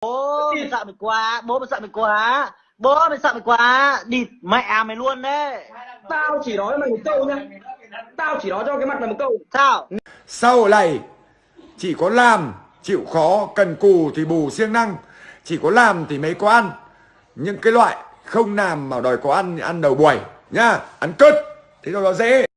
bố mày sợ mày quá bố mày sợ mày quá bố mày sợ mày quá địt mẹ mày luôn đấy. Tao chỉ nói mày một câu nhá. Tao chỉ nói cho cái mặt mày một câu. Sao? Sau này chỉ có làm chịu khó cần cù thì bù siêng năng. Chỉ có làm thì mới có ăn. Những cái loại không làm mà đòi có ăn thì ăn đầu buổi nhá. Ăn cứt thế rồi nó dễ.